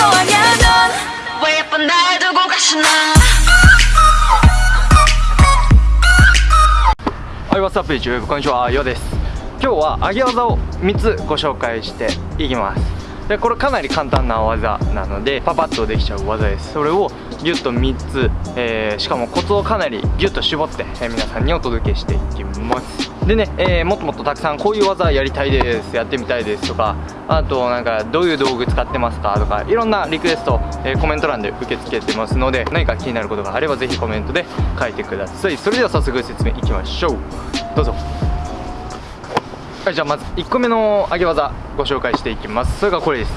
아냐 넌왜 예쁜 날 두고 가시나 はい、What's up YouTube? こんにちは、ようです今日は上げ技を3つご紹介していきます でこれかなり簡単な技なのでパパッとできちゃう技です。それをギュッと3つ、えーしかもコツをかなりギュッと絞って、えー皆さんにお届けしていきます。でね、えーもっともっとたくさんこういう技やりたいですやってみたいですとかあとなんかどういう道具使ってますかとかいろんなリクエスト、えコメント欄で受け付けてますので何か気になることがあればぜひコメントで書いてください。それでは早速説明いきましょう。どうぞ。はいじゃあまず1個目の上げ技ご紹介していきます。それがこれです。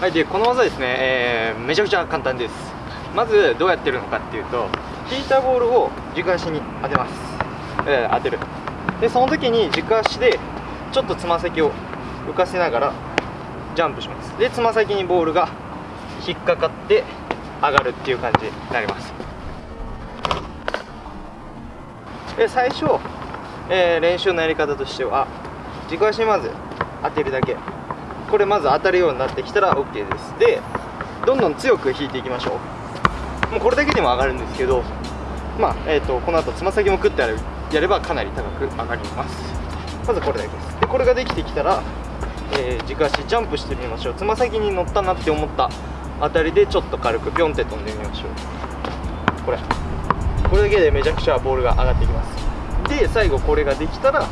はいでこの技ですね、えーめちゃくちゃ簡単です。まずどうやってるのかっていうと引いたボールを軸足に当てます、えー当てる。でその時に軸足でちょっとつま先を浮かせながらジャンプします。でつま先にボールが引っかかって上がるっていう感じになります。で最初、えー練習のやり方としては軸足にまず当てるだけ。これまず当たるようになってきたら OK です。でどんどん強く引いていきましょう。もうこれだけでも上がるんですけどまあえー、とこの後つま先も食ってやるやればかなり高く上がります。まずこれだけです。でこれができてきたら、えー軸足ジャンプしてみましょう。つま先に乗ったなって思ったあたりでちょっと軽くピョンって飛んでみましょう。これ。これだけでめちゃくちゃボールが上がってきます。で最後これができたら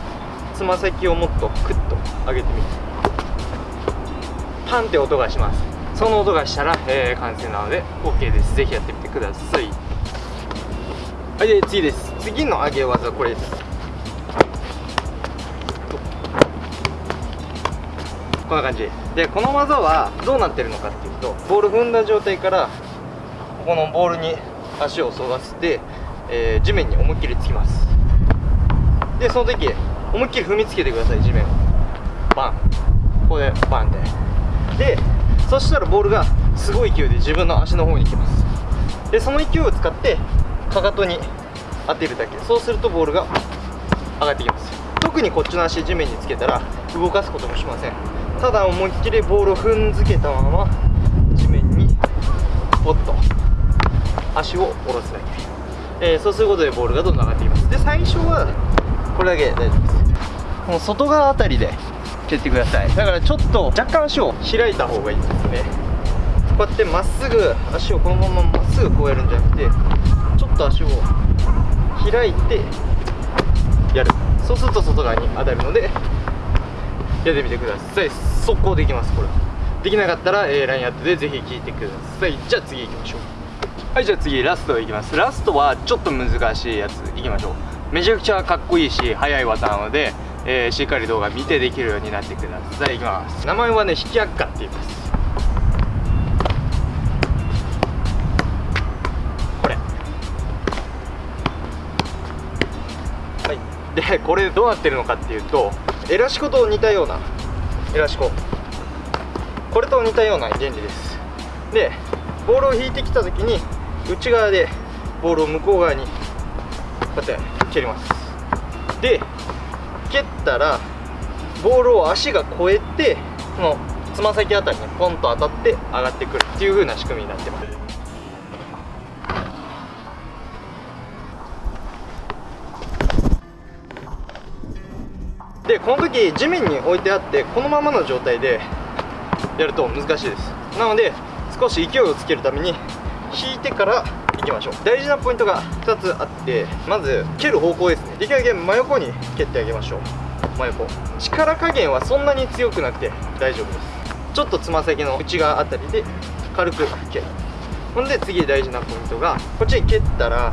つま先をもっとクッと上げてみる。パンって音がします。その音がしたら、えー完成なので OK です。ぜひやってみてください。はいで次です。次の上げ技はこれです。こんな感じ。でこの技はどうなってるのかっていうとボール踏んだ状態からここのボールに足を沿わせて、えー地面に思いっきりつきます。でその時思いっきり踏みつけてください地面を。バン。ここでバンってでそしたらボールがすごい勢いで自分の足の方に来ます。でその勢いを使ってかかとに当てるだけ。そうするとボールが上がってきます。特にこっちの足地面につけたら動かすこともしません。ただ思いっきりボールを踏んづけたまま地面にポッと足を下ろすだけ、えーそうすることでボールがどんどん上がってきます。で最初はこれだけ大丈夫ですこの外側あたりで蹴ってください。だからちょっと若干足を開いた方がいいですね。こうやってまっすぐ足をこのまままっすぐこうやるんじゃなくてちょっと足を開いてやる。そうすると外側に当たるのでやってみてください。速攻できますこれできなかったら、えー、LINE アットでぜひ聞いてください。じゃあ次行きましょう。はいじゃあ次ラストいきます。ラストはちょっと難しいやついきましょう。めちゃくちゃかっこいいし速い技なので、えーしっかり動画見てできるようになってください。いきます。名前はね引き悪化って言います。これ。はい。でこれどうなってるのかっていうとエラシコと似たようなエラシコ。これと似たような原理です。でボールを引いてきた時に内側でボールを向こう側にこうやって蹴ります。で蹴ったらボールを足が越えてこのつま先あたりにポンと当たって上がってくるっていう風な仕組みになってます。でこの時地面に置いてあってこのままの状態でやると難しいです。なので少し勢いをつけるために引いてからいきましょう。大事なポイントが2つあってまず蹴る方向ですね。できるだけ真横に蹴ってあげましょう。真横。力加減はそんなに強くなくて大丈夫です。ちょっとつま先の内側あたりで軽く蹴る。ほんで次大事なポイントがこっちに蹴ったら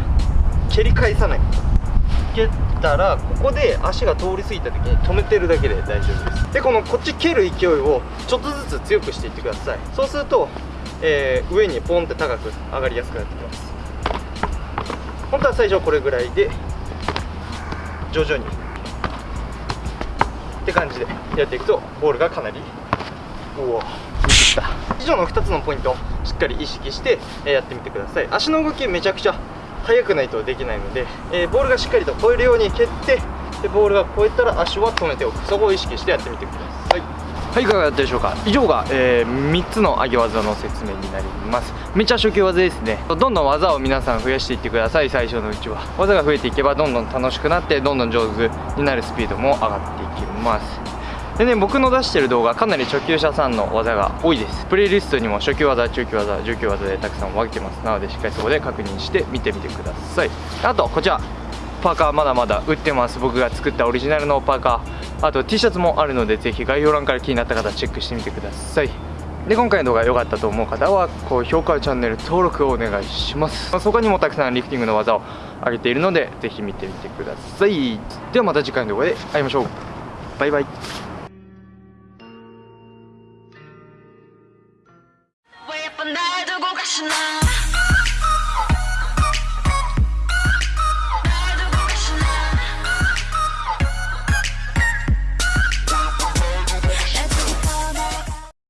蹴り返さない。蹴ったらここで足が通り過ぎた時に止めてるだけで大丈夫です。でこのこっち蹴る勢いをちょっとずつ強くしていってください。そうすると、えー上にポンって高く上がりやすくなってきます。本当は最初これぐらいで徐々にって感じでやっていくとボールがかなりおお見てきた。以上の2つのポイントをしっかり意識してやってみてください。足の動きめちゃくちゃ速くないとできないので、えーボールがしっかりと越えるように蹴ってでボールが超えたら足は止めておく。そこを意識してやってみてください。はいいかがだったでしょうか？以上が、え3つの上げ技の説明になります。めっちゃ初級技ですね。どんどん技を皆さん増やしていってください。最初のうちは。技が増えていけばどんどん楽しくなってどんどん上手になるスピードも上がっていきます。でね僕の出してる動画かなり初級者さんの技が多いです。プレイリストにも初級技中級技重級技でたくさん分けてます。なのでしっかりそこで確認して見てみてください。あとこちら。パーカーまだまだ売ってます。僕が作ったオリジナルのパーカー。あと T シャツもあるのでぜひ概要欄から気になった方チェックしてみてください。で今回の動画良かったと思う方は高評価チャンネル登録をお願いします。他にもたくさんリフティングの技を上げているのでぜひ見てみてください。ではまた次回の動画で会いましょう。バイバイ。